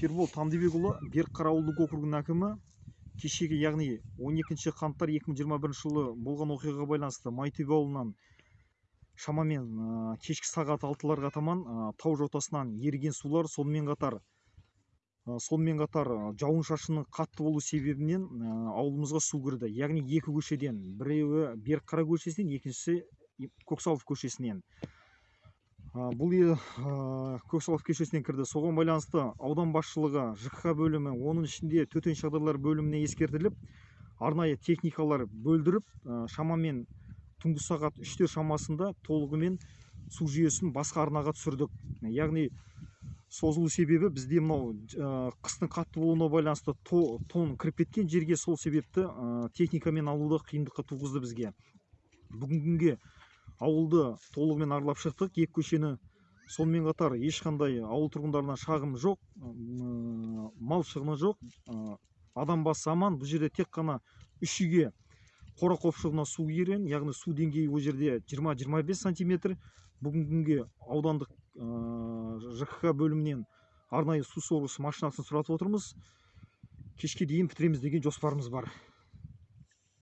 ербол тандыбекұлы берікқара ауылдық округінің әкімі кешегі яғни 12 қаңтар 2021 жылы болған оқиғаға байланысты майтөбе ауылынан шамамен ә, кешкі сағат алтыларға таман ә, тау жотасынан еріген сулар сонымен қатар ә, сонымен қатар жауын шашынның қатты болу себебінен ауылымызға су кірді. Яғни екі көшеден біреуі берікқара көшесінен екіншісі көксалов көшесінен. Бұл е- а, көксалов көшесінен кірді. Соған байланысты аудан басшылығы жкх бөлімі оның ішінде төтенше жағдайлар бөліміне ескертіліп арнайы техникалар бөлдіріп шамамен түнгі сағат үштер шамасында толығымен су жүйесін басқа арнаға түсірдік. Яғни созылу себебі бізде мынау қыстың қатты болуына байланысты то- тон кіріп кеткен жерге сол себепті техникамен алуды қиындыққа туғызды бізге. Бүгінгі күнге ауылды толығымен аралап шықтық. Екі көшені сонымен қатар ешқандай ауыл тұрғындарынан шағым жоқ мал шығыны жоқ. Адам басы аман. Бұл жерде тек қана үш үйге қора қопшығына су кірген яғни су деңгейі ол жерде 20-25 сантиметр. Бүгінгі күнге аудандық жкх бөлімінен арнайы су сорғыш машинасын сұратып отырмыз. Кешке дейін бітіреміз деген жоспарымыз бар.